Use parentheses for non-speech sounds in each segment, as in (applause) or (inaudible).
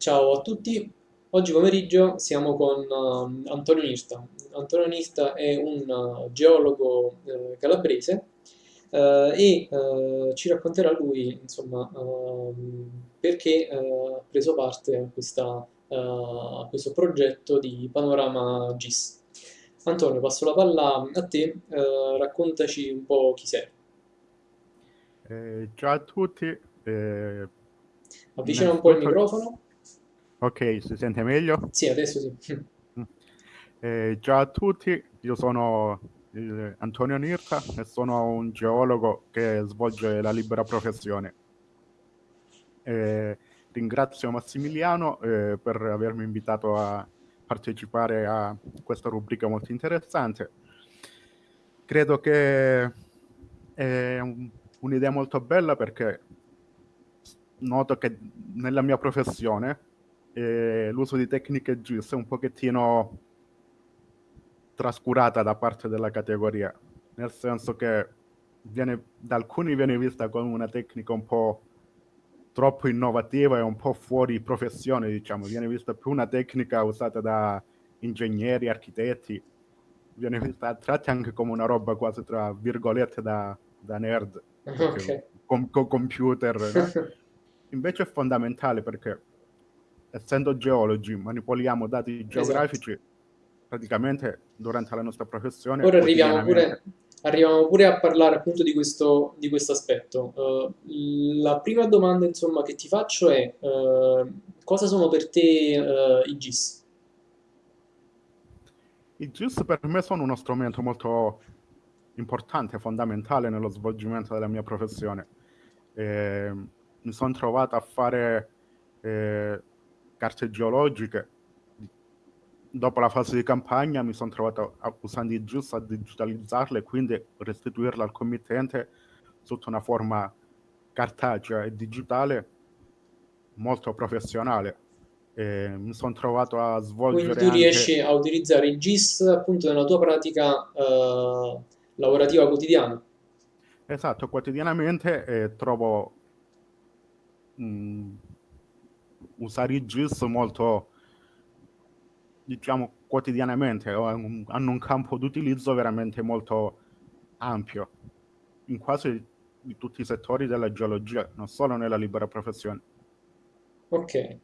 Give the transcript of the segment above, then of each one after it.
Ciao a tutti, oggi pomeriggio siamo con uh, Antonio Nirta. Antonio Nirta è un uh, geologo uh, calabrese e ci racconterà lui, insomma, ehm, perché ha preso parte a, questa, a, questo progetto di Panorama GIS. Antonio, passo la palla a te, raccontaci un po' chi sei. Eh, ciao a tutti. Eh, Avvicina un po' il microfono. Ok, si sente meglio? Sì, adesso sì. Mm. Eh, ciao a tutti, io sono eh, Antonio Nirta e sono un geologo che svolge la libera professione. Eh, ringrazio Massimiliano eh, per avermi invitato a partecipare a questa rubrica molto interessante. Credo che è un'idea molto bella perché noto che nella mia professione eh, l'uso di tecniche GIS è un pochettino trascurata da parte della categoria, nel senso che viene, da alcuni viene vista come una tecnica un po' troppo innovativa e un po' fuori professione, diciamo, viene vista più una tecnica usata da ingegneri, architetti, viene vista a tratti anche come una roba quasi tra virgolette da, da nerd, okay. con, con computer. No? (laughs) Invece è fondamentale perché essendo geologi, manipoliamo dati esatto. geografici esatto. praticamente durante la nostra professione. Ora arriviamo pure, arriviamo pure, a parlare appunto di questo, di questo aspetto. Uh, la prima domanda insomma che ti faccio è uh, cosa sono per te uh, i GIS? I GIS per me sono uno strumento molto importante, fondamentale nello svolgimento della mia professione. Eh, mi sono trovato a fare eh, carte geologiche. Dopo la fase di campagna mi sono trovato usando i GIS a digitalizzarle e quindi restituirle al committente sotto una forma cartacea e digitale molto professionale. E mi sono trovato a svolgere. Quindi tu anche... riesci a utilizzare il GIS appunto nella tua pratica eh, lavorativa quotidiana? Esatto, quotidianamente eh, trovo mh, usare i GIS molto, diciamo, quotidianamente, hanno un campo d'utilizzo veramente molto ampio, in quasi di tutti i settori della geologia, non solo nella libera professione. Ok.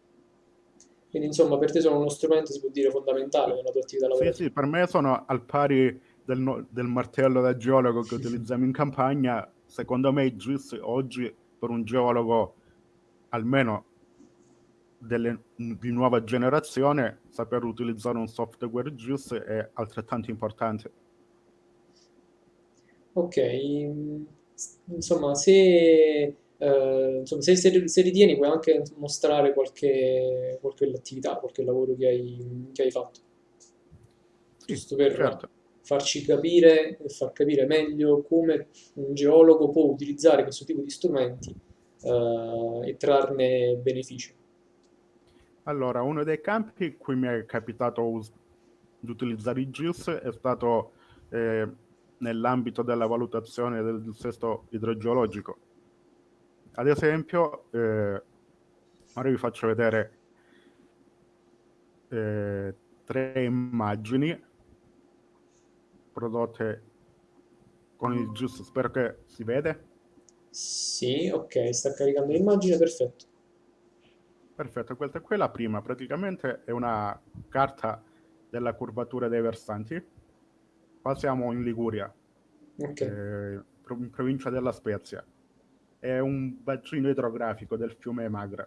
Quindi insomma per te sono uno strumento, si può dire, fondamentale nella tua attività lavorativa. Sì, sì, per me sono al pari del, del martello da geologo che utilizziamo in campagna. Secondo me i GIS oggi per un geologo almeno delle, di nuova generazione, saper utilizzare un software GIS è altrettanto importante. Ok, insomma, se, eh, insomma, se, se, se, ritieni puoi anche mostrare qualche, qualche attività, qualche lavoro che hai, che hai fatto. Giusto per certo. farci capire e far capire meglio come un geologo può utilizzare questo tipo di strumenti eh, e trarne beneficio. Allora, uno dei campi in cui mi è capitato us- di utilizzare i GIS è stato eh, nell'ambito della valutazione del dissesto idrogeologico. Ad esempio, eh, ora vi faccio vedere eh, tre immagini prodotte con il GIS, spero che si vede. Sì, ok, sta caricando l'immagine, perfetto. Perfetto, questa qui è la prima, praticamente è una carta della curvatura dei versanti. Qua siamo in Liguria, okay. eh, in provincia della Spezia. È un bacino idrografico del fiume Magra.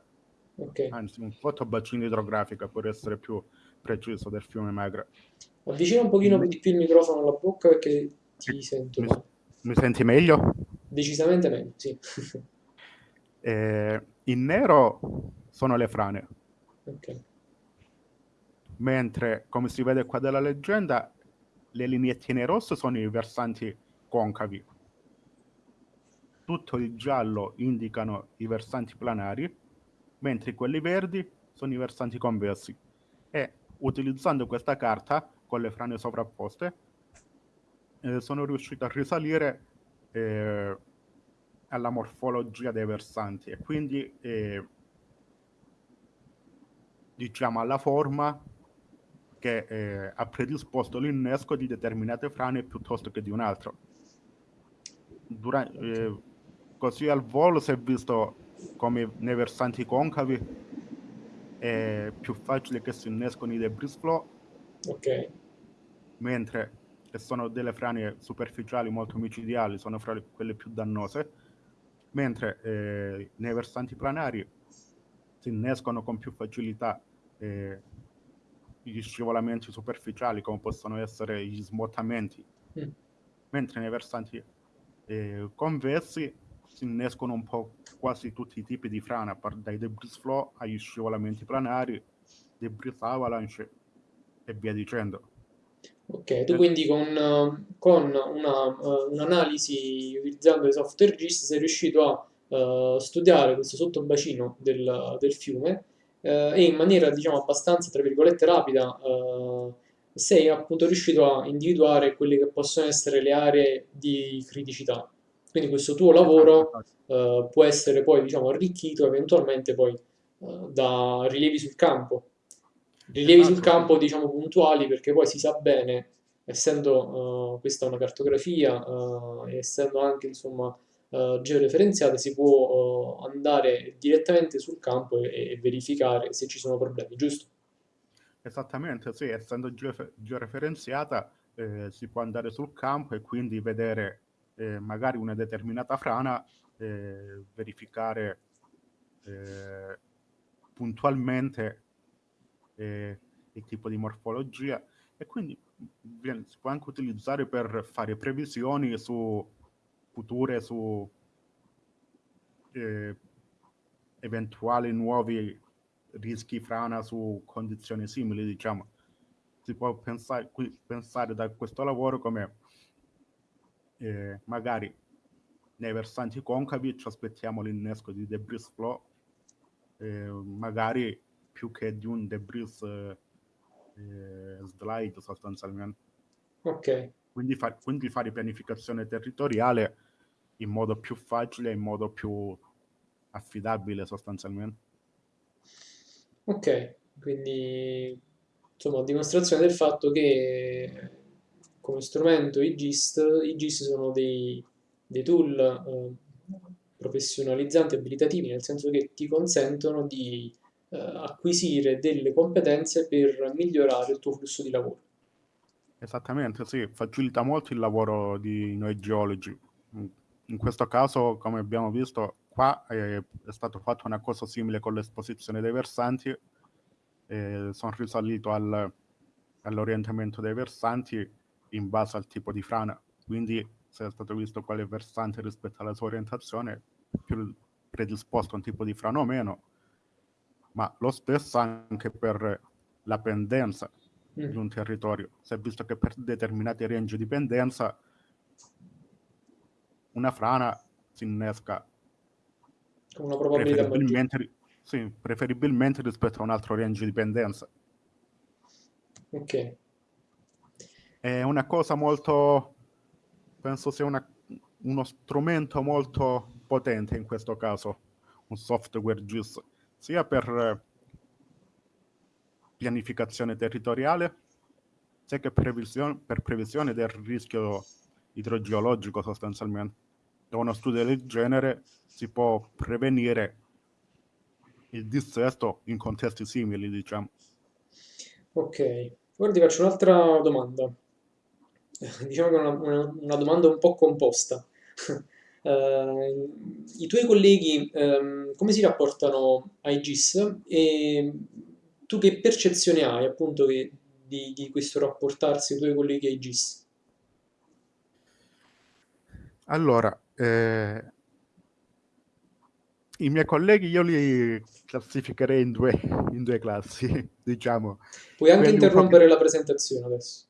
Okay. Anzi, un fottobacino idrografico per essere più preciso del fiume Magra. Avvicina un pochino di più il microfono alla bocca perché ti sento mi, mi senti meglio? Decisamente meglio, sì. eh, in nero sono le frane. Okay. Mentre, come si vede qua dalla leggenda, le lineettine rosse sono i versanti concavi. Tutto il giallo indicano i versanti planari, mentre quelli verdi sono i versanti convessi. E utilizzando questa carta, con le frane sovrapposte, eh, sono riuscito a risalire eh, alla morfologia dei versanti e quindi eh, diciamo, alla forma che eh, ha predisposto l'innesco di determinate frane piuttosto che di un altro. Durante, eh, così al volo si è visto come nei versanti concavi è più facile che si innescono i debris flow, Ok. mentre che sono delle frane superficiali molto micidiali, sono fra le- quelle più dannose, mentre eh, nei versanti planari si innescono con più facilità eh, gli scivolamenti superficiali come possono essere gli smottamenti, Mm. mentre nei versanti eh, convessi si innescono un po' quasi tutti i tipi di frana, dai debris flow agli scivolamenti planari, debris avalanche e via dicendo. Ok, tu quindi con, con una, eh, un'analisi utilizzando i software GIS sei riuscito a eh, studiare questo sottobacino del, del fiume eh, e in maniera diciamo abbastanza tra virgolette rapida eh, sei appunto riuscito a individuare quelle che possono essere le aree di criticità. Quindi questo tuo lavoro Esatto, eh, può essere poi diciamo arricchito eventualmente poi eh, da rilievi sul campo. Rilievi sul sì. campo, diciamo, puntuali, perché poi si sa bene, essendo eh, questa una cartografia, eh, essendo anche, insomma, eh, georeferenziata, si può eh, andare direttamente sul campo e, e verificare se ci sono problemi, giusto? Esattamente, sì, essendo georeferenziata eh, si può andare sul campo e quindi vedere eh, magari una determinata frana, eh, verificare eh, puntualmente il tipo di morfologia e quindi viene- si può anche utilizzare per fare previsioni su future, su eh, eventuali nuovi rischi frana su condizioni simili, diciamo. Si può pensare, qui, pensare da questo lavoro come eh, magari nei versanti concavi ci aspettiamo l'innesco di debris flow, eh, magari più che di un debris eh, eh, slide sostanzialmente. Ok, Quindi, fa- quindi fare pianificazione territoriale in modo più facile, in modo più affidabile sostanzialmente. ok, quindi insomma, dimostrazione del fatto che come strumento i GIST, i GIS sono dei, dei tool eh, professionalizzanti, abilitativi, nel senso che ti consentono di eh, acquisire delle competenze per migliorare il tuo flusso di lavoro. Esattamente, sì, facilita molto il lavoro di noi geologi. In questo caso, come abbiamo visto, qua eh, è stato fatto una cosa simile con l'esposizione dei versanti. eh, sono risalito al- all'orientamento dei versanti in base al tipo di frana. Quindi, se è stato visto quale versante rispetto alla sua orientazione, più predisposto a un tipo di frana o meno, ma lo stesso anche per la pendenza di Mm, un territorio. Si è visto che per determinati range di pendenza una frana si innesca una probabilità preferibilmente, ri- sì, preferibilmente rispetto a un altro range di pendenza. Ok, È una cosa molto, penso sia una- uno strumento molto potente in questo caso, un software GIS, sia per pianificazione territoriale, sia che previsione, per previsione del rischio idrogeologico sostanzialmente. Da uno studio del genere si può prevenire il dissesto in contesti simili, diciamo. ok. Ora ti faccio un'altra domanda. (laughs) Diciamo che è una, una- una domanda un po' composta. (laughs) Eh, i tuoi colleghi ehm, come si rapportano ai GIS e tu che percezione hai appunto che- di, di questo rapportarsi ai tuoi colleghi ai GIS? Allora, eh, i miei colleghi io li classificherei in due, in due classi, (laughs) diciamo. Puoi anche Quelli interrompere la presentazione adesso.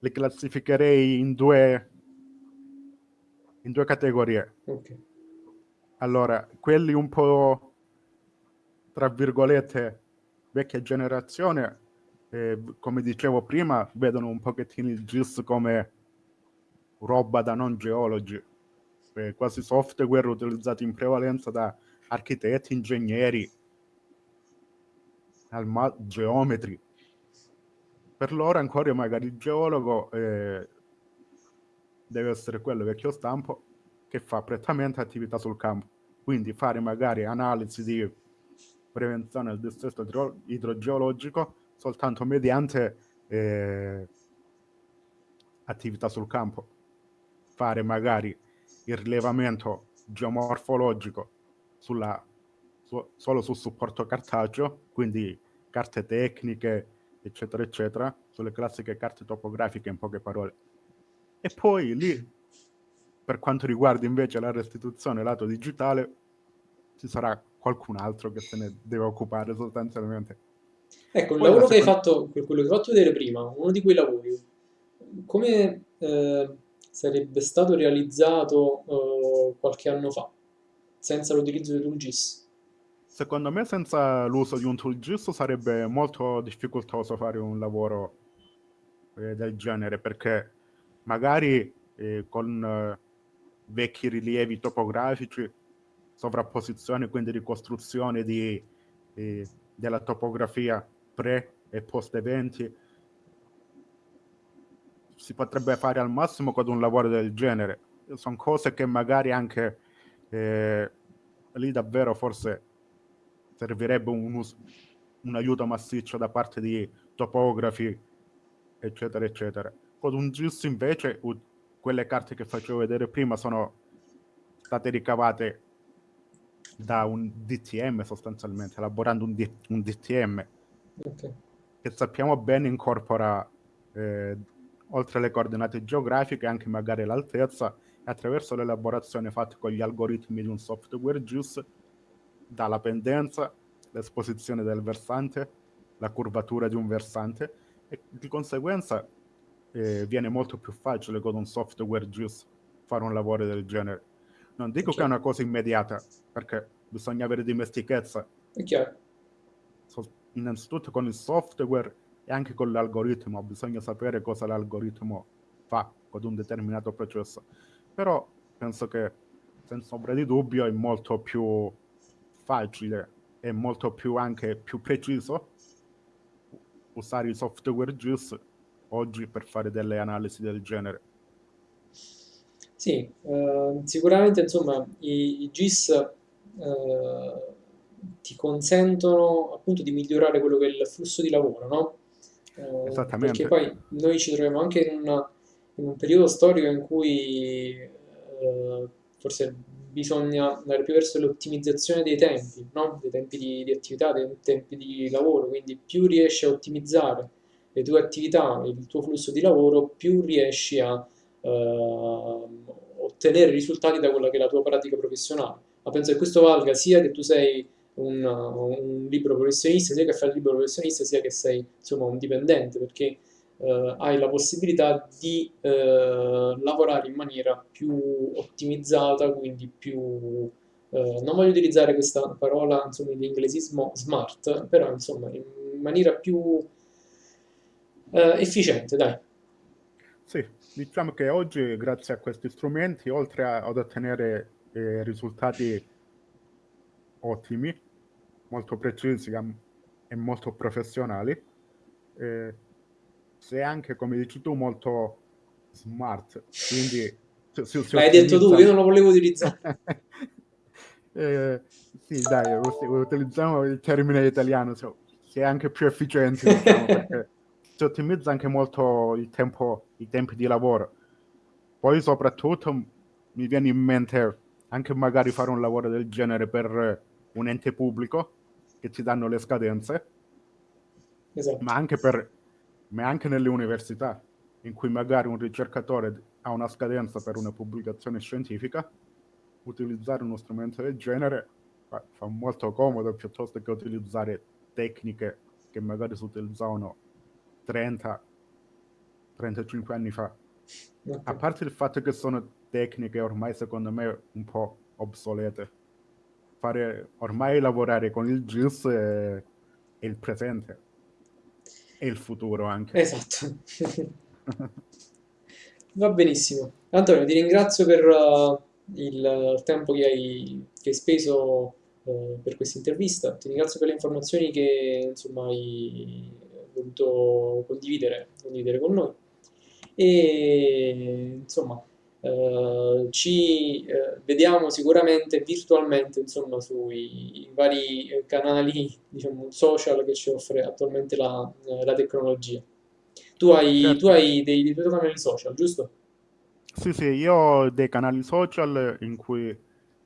li classificherei in due, in due categorie. Ok, Allora, quelli un po', tra virgolette, vecchia generazione, eh, come dicevo prima, vedono un pochettino il GIS come roba da non geologi, eh, quasi software utilizzato in prevalenza da architetti, ingegneri al ma- geometri. Per loro ancora magari il geologo eh, deve essere quello vecchio stampo che fa prettamente attività sul campo. Quindi fare magari analisi di prevenzione del dissesto idro- idrogeologico soltanto mediante eh, attività sul campo. Fare magari il rilevamento geomorfologico sulla, su, solo sul supporto cartaceo, quindi carte tecniche, eccetera, eccetera, sulle classiche carte topografiche in poche parole. E poi lì, per quanto riguarda invece la restituzione lato digitale, ci sarà qualcun altro che se ne deve occupare sostanzialmente. Ecco, il Poi lavoro la che hai seconda- fatto, quello che hai fatto vedere prima, uno di quei lavori, come eh, sarebbe stato realizzato eh, qualche anno fa, senza l'utilizzo di QGIS? Secondo me senza l'uso di un tool GIS sarebbe molto difficoltoso fare un lavoro eh, del genere perché magari eh, con eh, vecchi rilievi topografici, sovrapposizione, quindi ricostruzione di, eh, della topografia pre e post eventi, si potrebbe fare al massimo con un lavoro del genere. Sono cose che magari anche eh, lì davvero forse servirebbe un, un aiuto massiccio da parte di topografi, eccetera, eccetera. Con un GIS invece quelle carte che facevo vedere prima sono state ricavate da un DTM sostanzialmente, elaborando un, D- un DTM Ok. che sappiamo bene incorpora eh, oltre alle coordinate geografiche anche magari l'altezza e attraverso l'elaborazione fatta con gli algoritmi di un software GIS dalla pendenza, l'esposizione del versante, la curvatura di un versante e di conseguenza eh, viene molto più facile con un software GIS fare un lavoro del genere. Non dico che è una cosa immediata, perché bisogna avere dimestichezza È chiaro. so- innanzitutto con il software e anche con l'algoritmo, bisogna sapere cosa l'algoritmo fa con un determinato processo. Però penso che senza ombra di dubbio è molto più facile e molto più anche più preciso usare i software GIS oggi per fare delle analisi del genere. Sì, eh, sicuramente insomma i, i GIS eh, ti consentono appunto di migliorare quello che è il flusso di lavoro, no? Eh, Esattamente. perché poi noi ci troviamo anche in, una- in un periodo storico in cui eh, forse bisogna andare più verso l'ottimizzazione dei tempi, no? Dei tempi di, di attività, dei tempi di lavoro, quindi più riesci a ottimizzare le tue attività, il tuo flusso di lavoro, più riesci a ehm, ottenere risultati da quella che è la tua pratica professionale. Ma penso che questo valga sia che tu sei un, un libero professionista, sia che fai il libero professionista, sia che sei insomma un dipendente, perché eh, hai la possibilità di eh, lavorare in maniera più ottimizzata, quindi più... eh, non voglio utilizzare questa parola, insomma, in inglesismo smart, però insomma in maniera più eh, efficiente, dai. Sì, diciamo che oggi, grazie a questi strumenti, oltre a- ad ottenere eh, risultati ottimi, molto precisi e molto professionali, eh, sei anche, come dici tu, molto smart. Quindi si, si- si L'hai detto tu, io non lo volevo utilizzare. (laughs) Eh, sì, dai, utilizziamo il termine italiano, so- si è anche più efficienti, diciamo, perché (laughs) si ottimizza anche molto il tempo, i tempi di lavoro. Poi soprattutto mi viene in mente anche magari fare un lavoro del genere per un ente pubblico che ti danno le scadenze, Esatto. ma anche, per, ma anche nelle università, in cui magari un ricercatore ha una scadenza per una pubblicazione scientifica, utilizzare uno strumento del genere fa, molto comodo piuttosto che utilizzare tecniche che magari si utilizzavano 30-35 anni fa. Ok. A parte il fatto che sono tecniche ormai secondo me un po' obsolete. Fare, ormai lavorare con il GIS è, è il presente e il futuro anche. Esatto. (laughs) Va benissimo. Antonio, ti ringrazio per uh, il tempo che hai, che hai speso eh, per questa intervista, ti ringrazio per le informazioni che insomma hai voluto condividere, condividere con noi e insomma eh, ci eh, vediamo sicuramente virtualmente insomma sui vari eh, canali diciamo social che ci offre attualmente la, eh, la tecnologia. Tu hai, Certo. tu hai dei, dei tuoi canali social, giusto? Sì, sì, io ho dei canali social in cui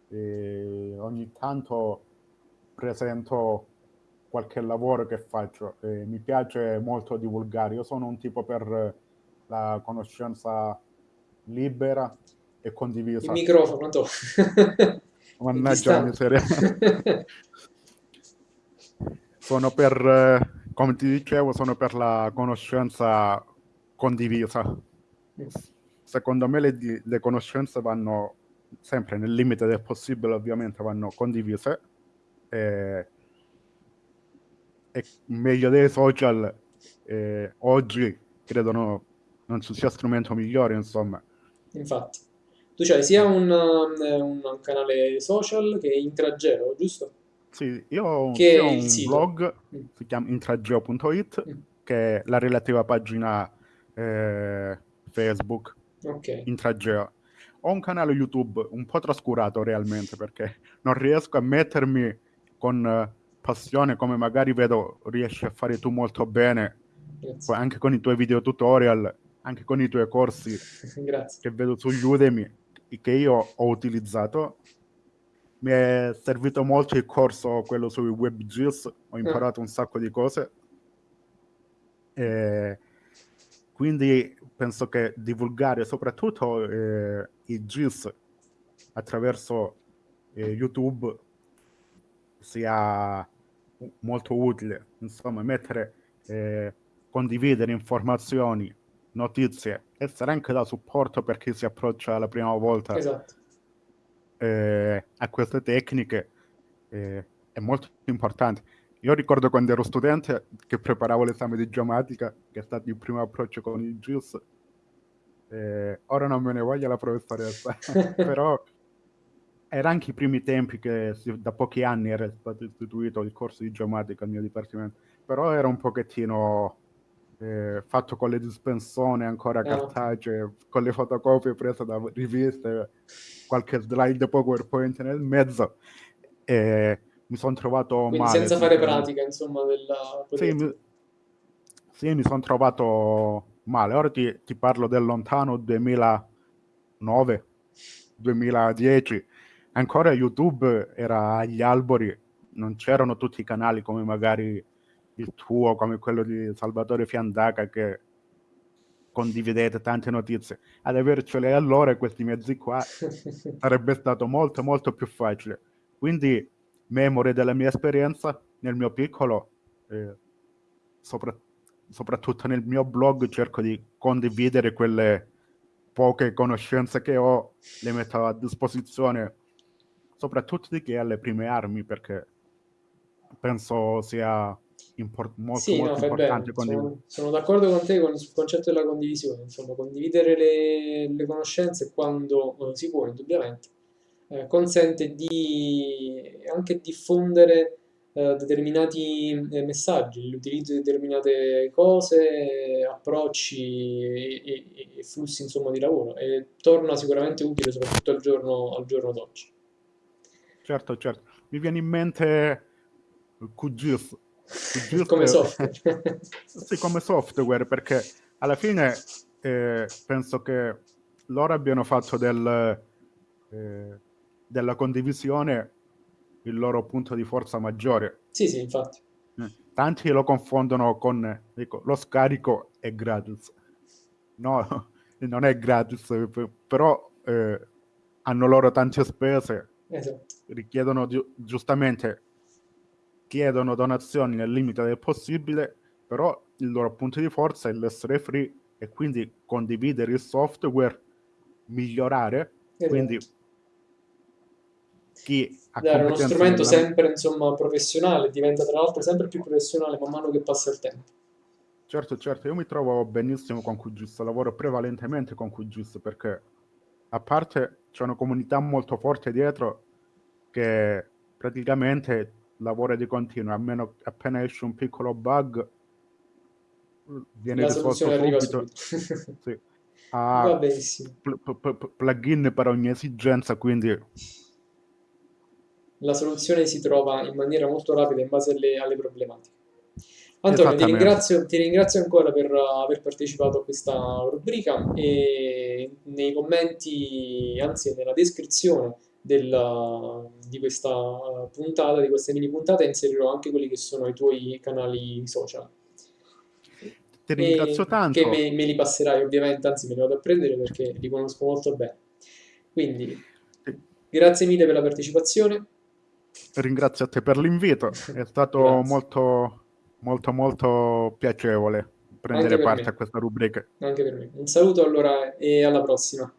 eh, ogni tanto presento qualche lavoro che faccio. Eh, mi piace molto divulgare. Io sono un tipo per la conoscenza libera e Il condivisa. microfono, to. (laughs) Mannaggia la miseria. (laughs) Sono per, come ti dicevo, sono per la conoscenza condivisa. Secondo me le, le conoscenze vanno sempre nel limite del possibile, ovviamente vanno condivise. E, e meglio dei social, eh, oggi credo no- non ci sia strumento migliore, insomma. Infatti, tu c'hai sia un, um, un- un canale social che Intrageo, giusto? Sì, io ho il un sito. blog, Mm. si chiama intrageo.it, Mm. che è la relativa pagina eh, Facebook, Ok, Intrageo. Ho un canale YouTube un po' trascurato realmente perché non riesco a mettermi con eh, passione come magari vedo riesci a fare tu molto bene, grazie. anche con i tuoi video tutorial, anche con i tuoi corsi Grazie. che vedo su Udemy, che io ho utilizzato. Mi è servito molto il corso, quello sui WebGIS, ho imparato un sacco di cose. E quindi penso che divulgare soprattutto eh, i GIS attraverso eh, YouTube sia molto utile. Insomma, mettere, eh, condividere informazioni, notizie, essere anche da supporto per chi si approccia la prima volta Esatto. eh, a queste tecniche eh, è molto importante. Io ricordo quando ero studente che preparavo l'esame di geomatica, che è stato il primo approccio con il GIS. Eh, ora non me ne voglia la professoressa, (laughs) però era anche i primi tempi che si- da pochi anni era stato istituito il corso di geomatica al mio dipartimento, però era un pochettino eh, fatto con le dispensone ancora ok. cartacee, con le fotocopie prese da riviste, qualche slide PowerPoint nel mezzo e mi sono trovato Quindi male. senza fare pratica, insomma, della Sì, mi, sì, mi sono trovato male. Ora ti, ti parlo del lontano 2009, 2010. Ancora YouTube era agli albori, non c'erano tutti i canali come magari il tuo, come quello di Salvatore Fiandaca che condividete tante notizie. Ad avercele allora questi mezzi qua (laughs) sarebbe stato molto molto più facile. Quindi, memore della mia esperienza, nel mio piccolo, eh, sopra- soprattutto nel mio blog, cerco di condividere quelle poche conoscenze che ho, le metto a disposizione, soprattutto di chi ha le prime armi, perché penso sia impor- molto Sì, no, molto bene. importante. Sono, sono d'accordo con te con, sul concetto della condivisione, insomma, condividere le, le conoscenze quando eh, si può, indubbiamente, eh, consente di anche diffondere eh, determinati eh, messaggi, l'utilizzo di determinate cose, approcci e, e- e flussi, insomma, di lavoro e torna sicuramente utile soprattutto al giorno, al giorno d'oggi. Certo, certo. Mi viene in mente QGIS. Come software. (laughs) sì, come software, perché alla fine eh, penso che loro abbiano fatto del, eh, della condivisione il loro punto di forza maggiore. Sì, sì, infatti. Eh, Tanti lo confondono con dico, lo scarico è gratis. No, (laughs) non è gratis, p- però eh, hanno loro tante spese, Esatto. richiedono giu- giustamente chiedono donazioni nel limite del possibile, però il loro punto di forza è l'essere free e quindi condividere il software, migliorare, quindi Esatto. chi ha Dare uno strumento nella- sempre, insomma, professionale, diventa tra l'altro sempre più professionale man mano che passa il tempo. Certo, certo, io mi trovo benissimo con QGIS, lavoro prevalentemente con QGIS perché a parte c'è una comunità molto forte dietro che praticamente lavora di continuo, a meno appena esce un piccolo bug viene La risolto soluzione arriva subito. subito. (laughs) Sì. Benissimo. pl- pl- pl- plugin per ogni esigenza, quindi La soluzione si trova in maniera molto rapida in base alle, alle problematiche. Antonio, ti ringrazio, ti ringrazio ancora per uh, aver partecipato a questa rubrica e nei commenti, anzi nella descrizione del- di questa puntata, di questa mini puntata, inserirò anche quelli che sono i tuoi canali social. Ti ringrazio tanto. che me, me li passerai ovviamente, anzi me li vado a prendere perché li conosco molto bene. Quindi, grazie mille per la partecipazione. Ringrazio a te per l'invito, è stato (laughs) molto, molto, molto piacevole prendere parte me. a questa rubrica. Anche per me. Un saluto allora e alla prossima.